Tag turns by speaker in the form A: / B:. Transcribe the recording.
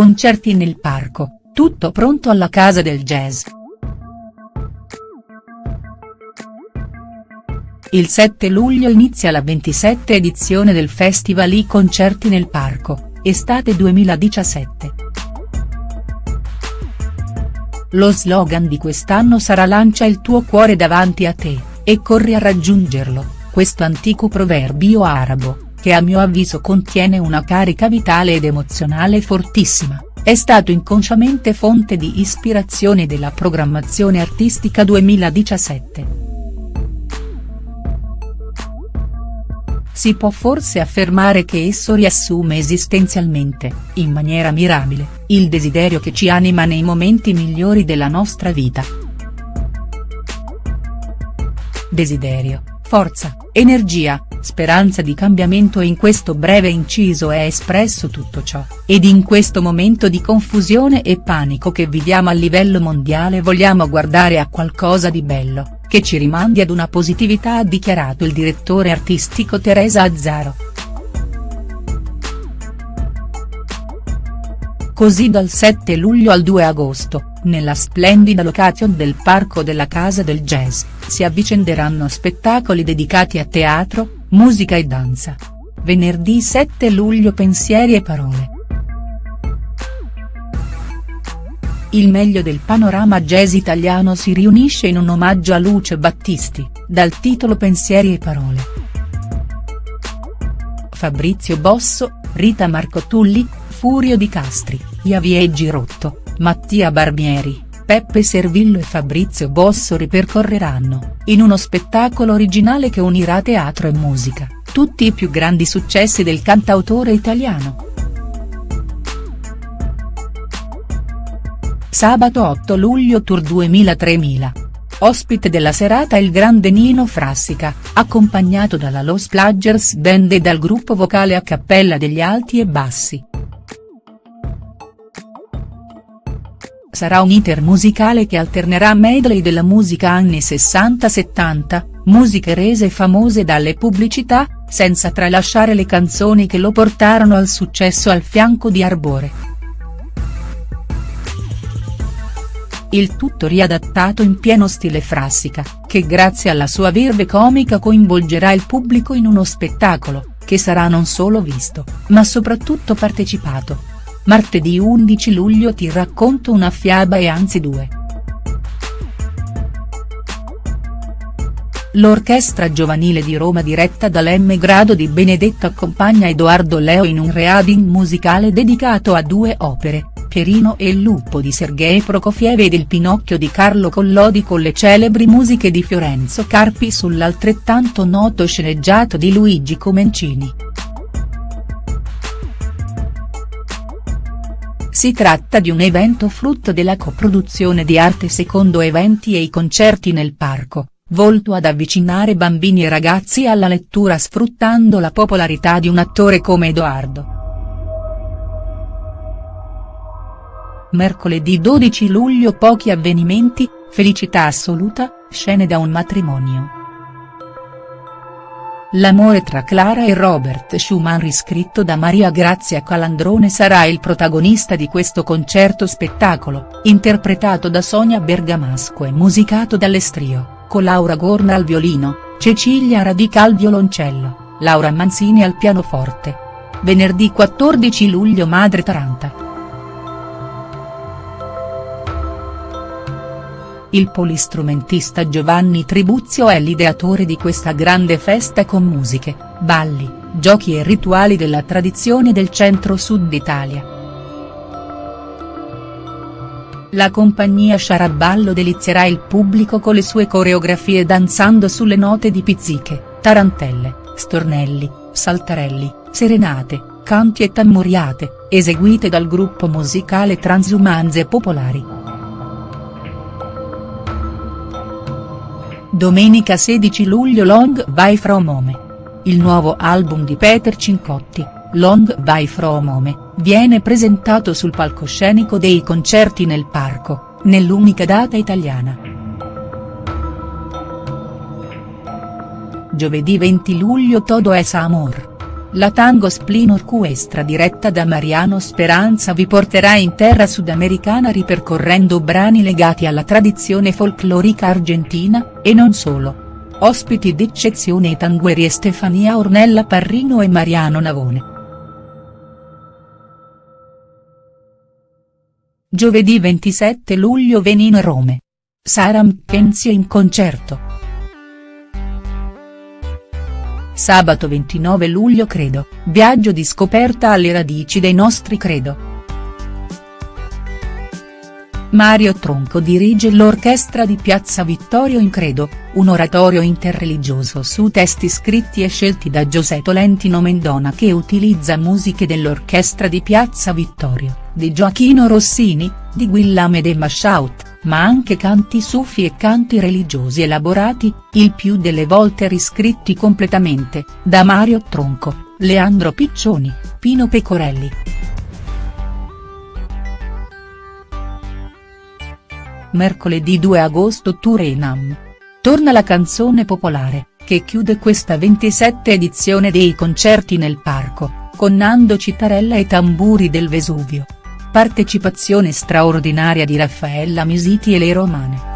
A: concerti nel parco, tutto pronto alla Casa del Jazz. Il 7 luglio inizia la 27 edizione del Festival I Concerti nel Parco, estate 2017. Lo slogan di quest'anno sarà Lancia il tuo cuore davanti a te, e corri a raggiungerlo, questo antico proverbio arabo, che a mio avviso contiene una carica vitale ed emozionale fortissima, è stato inconsciamente fonte di ispirazione della programmazione artistica 2017. Si può forse affermare che esso riassume esistenzialmente, in maniera mirabile, il desiderio che ci anima nei momenti migliori della nostra vita. Desiderio, forza, energia, speranza di cambiamento in questo breve inciso è espresso tutto ciò, ed in questo momento di confusione e panico che viviamo a livello mondiale vogliamo guardare a qualcosa di bello che ci rimandi ad una positività ha dichiarato il direttore artistico Teresa Azzaro. Così dal 7 luglio al 2 agosto, nella splendida location del Parco della Casa del Jazz, si avvicenderanno spettacoli dedicati a teatro, musica e danza. Venerdì 7 luglio Pensieri e parole. Il meglio del panorama jazz italiano si riunisce in un omaggio a Luce Battisti, dal titolo Pensieri e parole. Fabrizio Bosso, Rita Marcotulli, Furio Di Castri, Javier Girotto, Mattia Barbieri, Peppe Servillo e Fabrizio Bosso ripercorreranno, in uno spettacolo originale che unirà teatro e musica, tutti i più grandi successi del cantautore italiano. Sabato 8 luglio Tour 2000-3000. Ospite della serata il grande Nino Frassica, accompagnato dalla Los Plagers Band e dal gruppo vocale a cappella degli Alti e Bassi. Sarà un iter musicale che alternerà medley della musica anni 60-70, musiche rese famose dalle pubblicità, senza tralasciare le canzoni che lo portarono al successo al fianco di Arbore. il tutto riadattato in pieno stile frassica, che grazie alla sua verve comica coinvolgerà il pubblico in uno spettacolo, che sarà non solo visto, ma soprattutto partecipato. Martedì 11 luglio ti racconto una fiaba e anzi due. L'orchestra giovanile di Roma diretta dall'M Grado di Benedetto accompagna Edoardo Leo in un reading musicale dedicato a due opere, Pierino e il lupo di Sergei Prokofiev ed il Pinocchio di Carlo Collodi con le celebri musiche di Fiorenzo Carpi sull'altrettanto noto sceneggiato di Luigi Comencini. Si tratta di un evento frutto della coproduzione di Arte Secondo Eventi e i concerti nel parco, volto ad avvicinare bambini e ragazzi alla lettura sfruttando la popolarità di un attore come Edoardo. Mercoledì 12 luglio pochi avvenimenti, felicità assoluta, scene da un matrimonio. L'amore tra Clara e Robert Schumann riscritto da Maria Grazia Calandrone sarà il protagonista di questo concerto spettacolo, interpretato da Sonia Bergamasco e musicato dall'Estrio, con Laura Gorna al violino, Cecilia Radica al violoncello, Laura Manzini al pianoforte. Venerdì 14 luglio Madre Taranta. Il polistrumentista Giovanni Tribuzio è l'ideatore di questa grande festa con musiche, balli, giochi e rituali della tradizione del centro-sud Italia. La compagnia Sciaraballo delizierà il pubblico con le sue coreografie danzando sulle note di pizziche, tarantelle, stornelli, saltarelli, serenate, canti e tammuriate, eseguite dal gruppo musicale Transumanze Popolari. Domenica 16 luglio Long Vai From Home. Il nuovo album di Peter Cincotti, Long Vai From Home, viene presentato sul palcoscenico dei concerti nel parco, nell'unica data italiana. Giovedì 20 luglio Todo es Amor. La Tango Spleen Orchestra diretta da Mariano Speranza vi porterà in terra sudamericana ripercorrendo brani legati alla tradizione folclorica argentina, e non solo. Ospiti d'eccezione i tangueri Stefania Ornella Parrino e Mariano Navone. Giovedì 27 luglio Venino Rome. Sara McKenzie in concerto. Sabato 29 luglio Credo, viaggio di scoperta alle radici dei nostri credo. Mario Tronco dirige l'orchestra di Piazza Vittorio in Credo, un oratorio interreligioso su testi scritti e scelti da Giuseppe Tolentino Mendona che utilizza musiche dell'orchestra di Piazza Vittorio, di Gioachino Rossini, di Guillame de Mashaut ma anche canti sufi e canti religiosi elaborati, il più delle volte riscritti completamente, da Mario Tronco, Leandro Piccioni, Pino Pecorelli. Mercoledì 2 agosto Tour Enam. Torna la canzone popolare, che chiude questa 27 edizione dei concerti nel parco, con Nando Citarella e Tamburi del Vesuvio. Partecipazione straordinaria di Raffaella Misiti e le Romane.